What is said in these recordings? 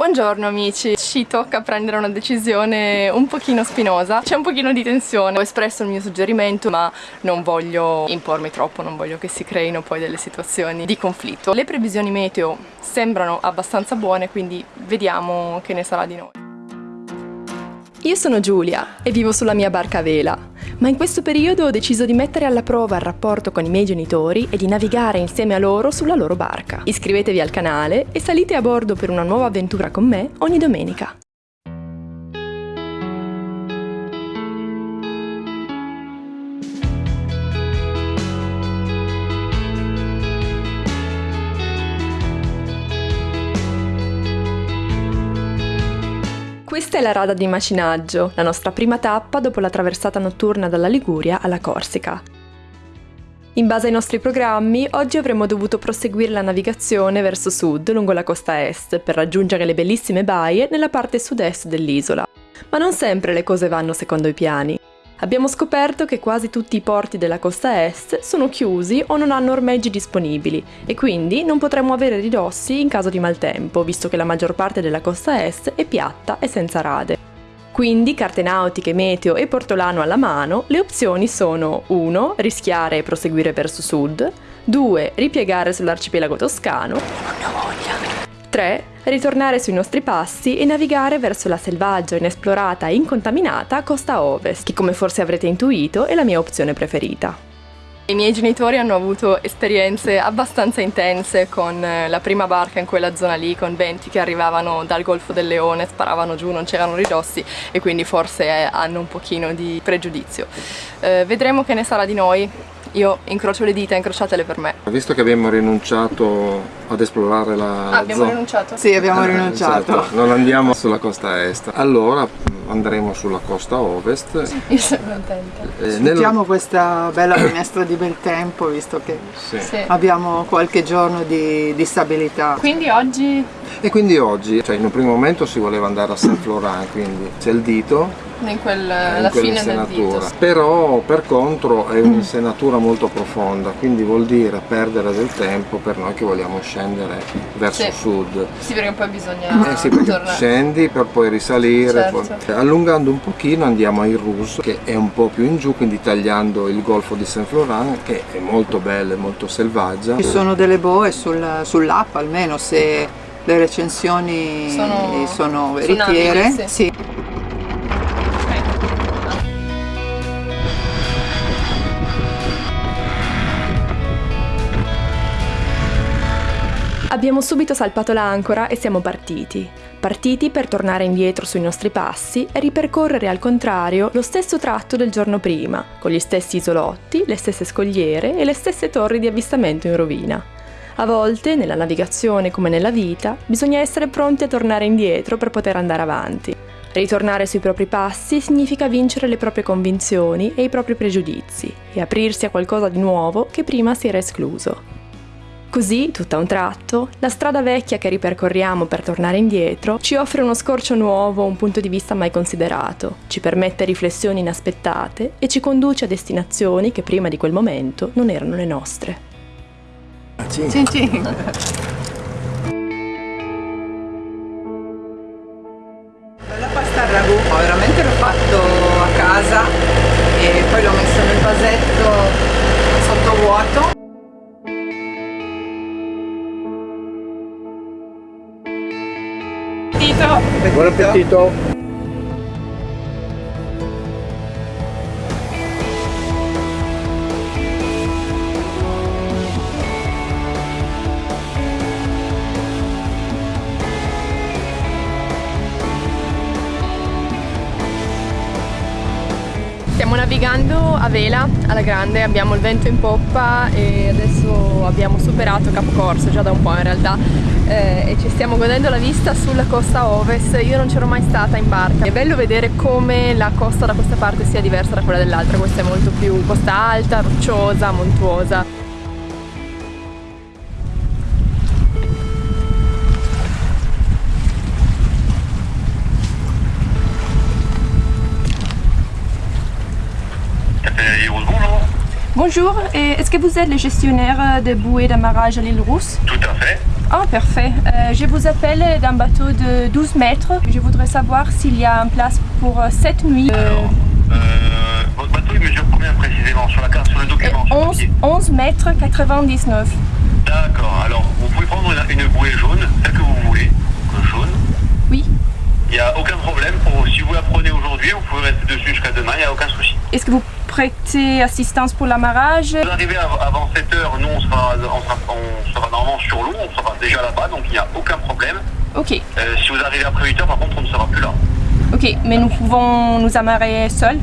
Buongiorno amici, ci tocca prendere una decisione un pochino spinosa, c'è un pochino di tensione, ho espresso il mio suggerimento ma non voglio impormi troppo, non voglio che si creino poi delle situazioni di conflitto. Le previsioni meteo sembrano abbastanza buone quindi vediamo che ne sarà di noi. Io sono Giulia e vivo sulla mia barca a vela, ma in questo periodo ho deciso di mettere alla prova il rapporto con i miei genitori e di navigare insieme a loro sulla loro barca. Iscrivetevi al canale e salite a bordo per una nuova avventura con me ogni domenica. Questa è la rada di Macinaggio, la nostra prima tappa dopo la traversata notturna dalla Liguria alla Corsica. In base ai nostri programmi, oggi avremmo dovuto proseguire la navigazione verso sud lungo la costa est per raggiungere le bellissime baie nella parte sud-est dell'isola. Ma non sempre le cose vanno secondo i piani abbiamo scoperto che quasi tutti i porti della costa est sono chiusi o non hanno ormeggi disponibili e quindi non potremo avere ridossi in caso di maltempo, visto che la maggior parte della costa est è piatta e senza rade. Quindi, carte nautiche, meteo e portolano alla mano, le opzioni sono 1. Rischiare e proseguire verso sud 2. Ripiegare sull'arcipelago toscano 3. Ritornare sui nostri passi e navigare verso la selvaggia, inesplorata e incontaminata costa ovest, che come forse avrete intuito è la mia opzione preferita. I miei genitori hanno avuto esperienze abbastanza intense con eh, la prima barca in quella zona lì, con venti che arrivavano dal Golfo del Leone, sparavano giù, non c'erano ridossi e quindi forse eh, hanno un pochino di pregiudizio. Eh, vedremo che ne sarà di noi, io incrocio le dita, incrociatele per me. Visto che abbiamo rinunciato ad esplorare la ah, abbiamo zona... rinunciato? Sì, abbiamo rinunciato. Esatto. Non andiamo sulla costa est. Allora andremo sulla costa ovest. Io sono contenta. Eh, Sfruttiamo nel... questa bella finestra di bel tempo, visto che sì. Sì. abbiamo qualche giorno di, di stabilità. Quindi oggi... E quindi oggi, cioè in un primo momento si voleva andare a Saint Florent, quindi c'è il dito in, quel, in la fine del dito. Però per contro è un'insenatura molto profonda, quindi vuol dire perdere del tempo per noi che vogliamo scendere verso sì. sud. Sì, perché poi bisogna eh sì, tornare. Scendi per poi risalire, certo. poi... allungando un pochino andiamo ai Rus che è un po' più in giù, quindi tagliando il golfo di Saint Florent che è molto bello e molto selvaggia. Ci sono delle boe sul, sull'app almeno se le recensioni sono, sono veritiere. Sì. Abbiamo subito salpato l'ancora e siamo partiti. Partiti per tornare indietro sui nostri passi e ripercorrere al contrario lo stesso tratto del giorno prima, con gli stessi isolotti, le stesse scogliere e le stesse torri di avvistamento in rovina. A volte, nella navigazione come nella vita, bisogna essere pronti a tornare indietro per poter andare avanti. Ritornare sui propri passi significa vincere le proprie convinzioni e i propri pregiudizi e aprirsi a qualcosa di nuovo che prima si era escluso. Così, tutto a un tratto, la strada vecchia che ripercorriamo per tornare indietro ci offre uno scorcio nuovo, un punto di vista mai considerato, ci permette riflessioni inaspettate e ci conduce a destinazioni che prima di quel momento non erano le nostre. Cin cin. Appetito! Buon appetito! Stiamo navigando a vela alla grande, abbiamo il vento in poppa e adesso abbiamo superato Capo Corso già da un po' in realtà eh, e ci stiamo godendo la vista sulla costa ovest. Io non c'ero mai stata in barca. È bello vedere come la costa da questa parte sia diversa da quella dell'altra questa è molto più costa alta, rocciosa, montuosa Bonjour, est-ce que vous êtes le gestionnaire de bouées d'amarrage à l'île Rousse? Tout à fait. Oh, parfait. Euh, je vous appelle d'un bateau de 12 mètres. Je voudrais savoir s'il y a une place pour 7 nuits. Alors, euh, votre bateau il mesure combien précisément sur la carte, sur le document sur le 11, papier 11 mètres 99. D'accord, alors vous pouvez prendre une, une bouée jaune, celle que vous voulez, euh, jaune. Oui. Il n'y a aucun problème, pour, si vous la prenez aujourd'hui, vous pouvez rester dessus jusqu'à demain, il n'y a aucun souci. Est-ce que vous prêtez assistance pour l'amarrage Si vous arrivez av- avant 7 heures, nous on sera, on sera, on sera normalement sur l'eau, on sera déjà là-bas, donc il n'y a aucun problème. Ok, Euh, si vous arrivez après 8 heures, par contre, on ne sera plus là. ok, mais nous pouvons nous amarrer seuls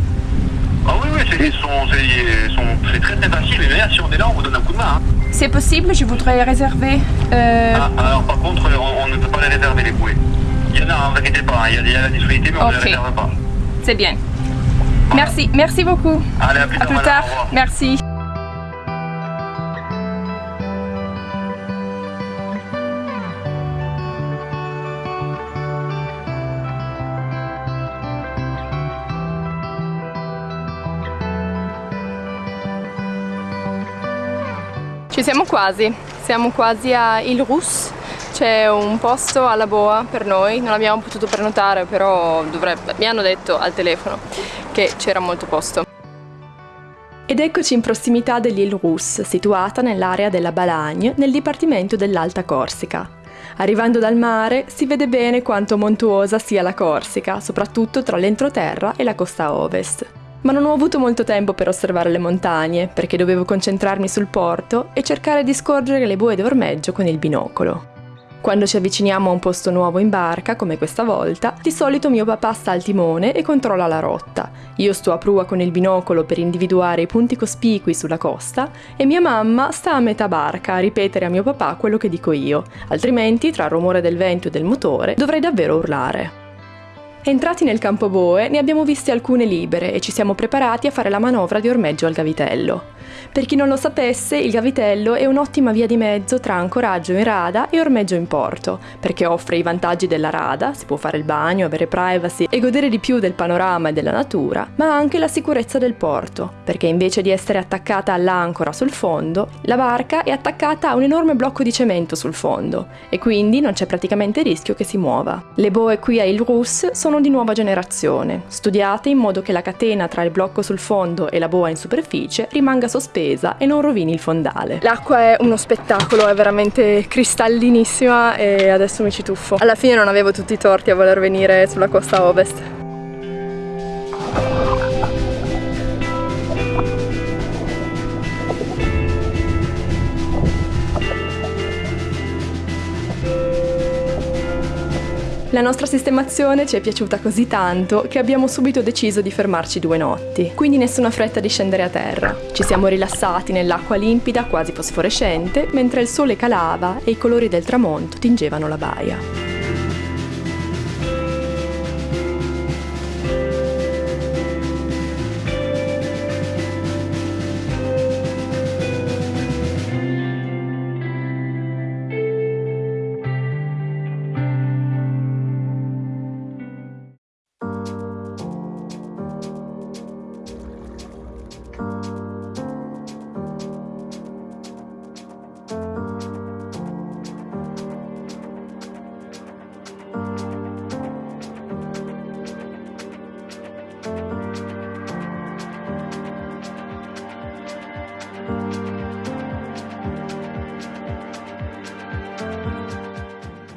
Ah oui, oui, c'est très très facile, mais d'ailleurs, si on est là, on vous donne un coup de main. hein. C'est possible, je voudrais réserver. euh, Ah, alors par contre, on, on ne peut pas les réserver les bouées. Il y en a, ne vous inquiétez pas, hein, il y a, il y a la disponibilité, mais on ne les réserve pas. C'est bien. Merci, merci beaucoup. Allez, à plus À plus madame, tard. revoir. Merci. Ci siamo quasi, siamo quasi a Il Rus, c'è un posto alla boa per noi, non abbiamo potuto prenotare però dovrebbe, mi hanno detto al telefono che c'era molto posto. Ed eccoci in prossimità dell'Île Rus, situata nell'area della Balagne, nel dipartimento dell'Alta Corsica. Arrivando dal mare si vede bene quanto montuosa sia la Corsica, soprattutto tra l'entroterra e la costa ovest. Ma non ho avuto molto tempo per osservare le montagne, perché dovevo concentrarmi sul porto e cercare di scorgere le bue d'ormeggio con il binocolo. Quando ci avviciniamo a un posto nuovo in barca, come questa volta, di solito mio papà sta al timone e controlla la rotta. Io sto a prua con il binocolo per individuare i punti cospicui sulla costa e mia mamma sta a metà barca a ripetere a mio papà quello che dico io, altrimenti tra il rumore del vento e del motore dovrei davvero urlare. Entrati nel campo boe ne abbiamo viste alcune libere e ci siamo preparati a fare la manovra di ormeggio al gavitello. Per chi non lo sapesse, il gavitello è un'ottima via di mezzo tra ancoraggio in rada e ormeggio in porto, perché offre i vantaggi della rada, si può fare il bagno, avere privacy e godere di più del panorama e della natura, ma anche la sicurezza del porto, perché invece di essere attaccata all'ancora sul fondo, la barca è attaccata a un enorme blocco di cemento sul fondo e quindi non c'è praticamente rischio che si muova. Le boe qui a Il Rus sono di nuova generazione, studiate in modo che la catena tra il blocco sul fondo e la boa in superficie rimanga sospesa e non rovini il fondale. L'acqua è uno spettacolo, è veramente cristallinissima e adesso mi ci tuffo. Alla fine non avevo tutti i torti a voler venire sulla costa ovest. La nostra sistemazione ci è piaciuta così tanto che abbiamo subito deciso di fermarci due notti, quindi nessuna fretta di scendere a terra. Ci siamo rilassati nell'acqua limpida, quasi fosforescente, mentre il sole calava e i colori del tramonto tingevano la baia.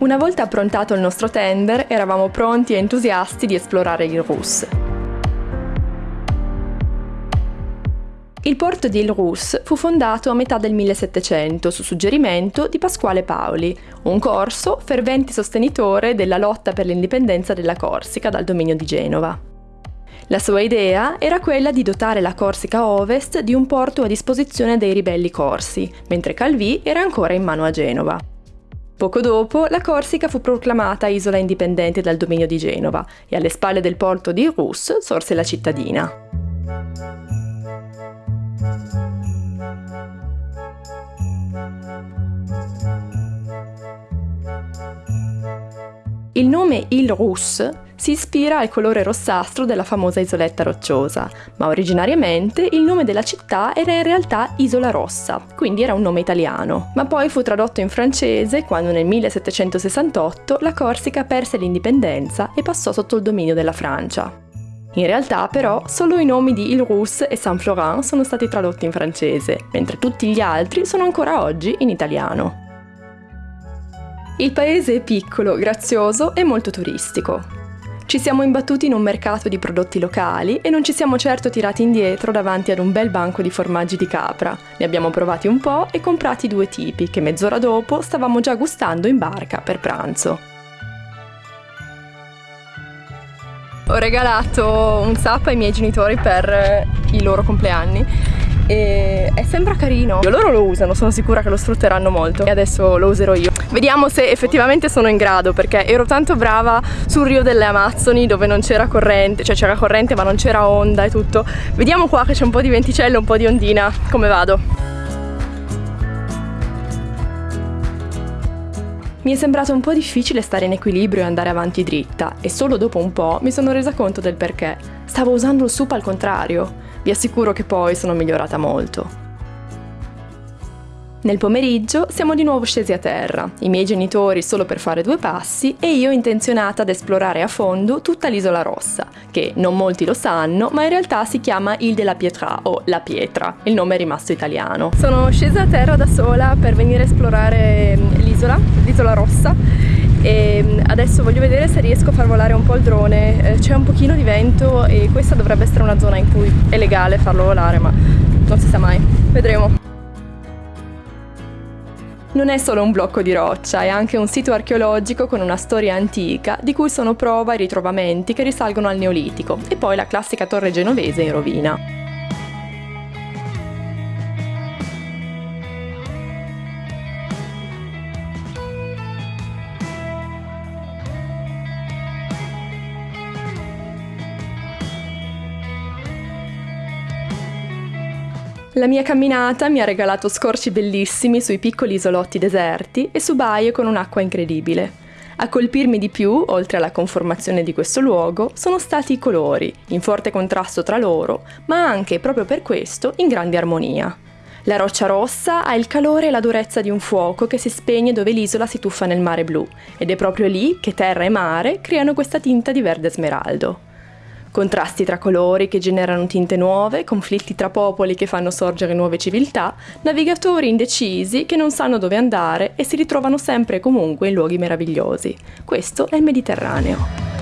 Una volta approntato il nostro tender, eravamo pronti e entusiasti di esplorare il Rus. Il porto di Il Rus fu fondato a metà del 1700 su suggerimento di Pasquale Paoli, un corso fervente sostenitore della lotta per l'indipendenza della Corsica dal dominio di Genova. La sua idea era quella di dotare la Corsica Ovest di un porto a disposizione dei ribelli corsi, mentre Calvi era ancora in mano a Genova. Poco dopo, la Corsica fu proclamata isola indipendente dal dominio di Genova e alle spalle del porto di Rus sorse la cittadina. Il nome Il Rus si ispira al colore rossastro della famosa isoletta rocciosa, ma originariamente il nome della città era in realtà Isola Rossa, quindi era un nome italiano, ma poi fu tradotto in francese quando nel 1768 la Corsica perse l'indipendenza e passò sotto il dominio della Francia. In realtà però solo i nomi di Ile-Rousse e Saint-Florent sono stati tradotti in francese, mentre tutti gli altri sono ancora oggi in italiano. Il paese è piccolo, grazioso e molto turistico. Ci siamo imbattuti in un mercato di prodotti locali e non ci siamo certo tirati indietro davanti ad un bel banco di formaggi di capra. Ne abbiamo provati un po' e comprati due tipi che mezz'ora dopo stavamo già gustando in barca per pranzo. Ho regalato un sap ai miei genitori per i loro compleanni e, e sembra carino. Loro lo usano sono sicura che lo sfrutteranno molto. E adesso lo userò io. Vediamo se effettivamente sono in grado perché ero tanto brava sul Rio delle Amazzoni dove non c'era corrente cioè c'era corrente ma non c'era onda e tutto. Vediamo qua che c'è un po' di venticello un po' di ondina. Come vado? Mi è sembrato un po' difficile stare in equilibrio e andare avanti dritta e solo dopo un po' mi sono resa conto del perché. Stavo usando il sup al contrario. Vi assicuro che poi sono migliorata molto. Nel pomeriggio siamo di nuovo scesi a terra, i miei genitori solo per fare due passi e io intenzionata ad esplorare a fondo tutta l'isola rossa, che non molti lo sanno, ma in realtà si chiama Ile de la Pietra o La Pietra, il nome è rimasto italiano. Sono scesa a terra da sola per venire a esplorare mm, l'isola, l'isola rossa e mm, adesso voglio vedere se riesco a far volare un po' il drone. Eh, c'è un pochino di vento e questa dovrebbe essere una zona in cui è legale farlo volare ma non si sa mai. Vedremo. Non è solo un blocco di roccia, è anche un sito archeologico con una storia antica di cui sono prova i ritrovamenti che risalgono al Neolitico e poi la classica torre genovese in rovina. La mia camminata mi ha regalato scorci bellissimi sui piccoli isolotti deserti e su baie con un'acqua incredibile. A colpirmi di più, oltre alla conformazione di questo luogo, sono stati i colori, in forte contrasto tra loro, ma anche, proprio per questo, in grande armonia. La roccia rossa ha il calore e la durezza di un fuoco che si spegne dove l'isola si tuffa nel mare blu, ed è proprio lì che terra e mare creano questa tinta di verde smeraldo. Contrasti tra colori che generano tinte nuove, conflitti tra popoli che fanno sorgere nuove civiltà, navigatori indecisi che non sanno dove andare e si ritrovano sempre e comunque in luoghi meravigliosi. Questo è il Mediterraneo.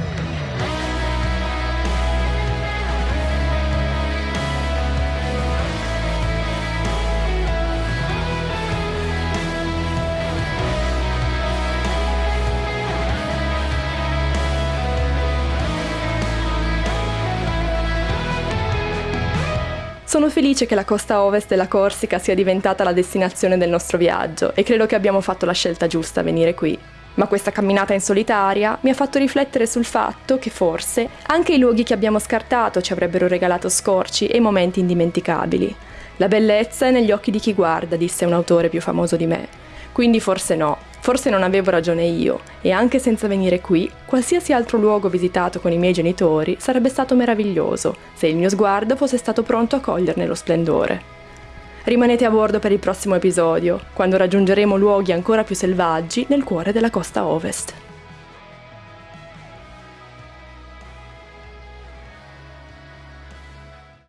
Sono felice che la costa ovest della Corsica sia diventata la destinazione del nostro viaggio e credo che abbiamo fatto la scelta giusta a venire qui. Ma questa camminata in solitaria mi ha fatto riflettere sul fatto che forse anche i luoghi che abbiamo scartato ci avrebbero regalato scorci e momenti indimenticabili. La bellezza è negli occhi di chi guarda, disse un autore più famoso di me. Quindi forse no, Forse non avevo ragione io, e anche senza venire qui, qualsiasi altro luogo visitato con i miei genitori sarebbe stato meraviglioso, se il mio sguardo fosse stato pronto a coglierne lo splendore. Rimanete a bordo per il prossimo episodio, quando raggiungeremo luoghi ancora più selvaggi nel cuore della costa ovest.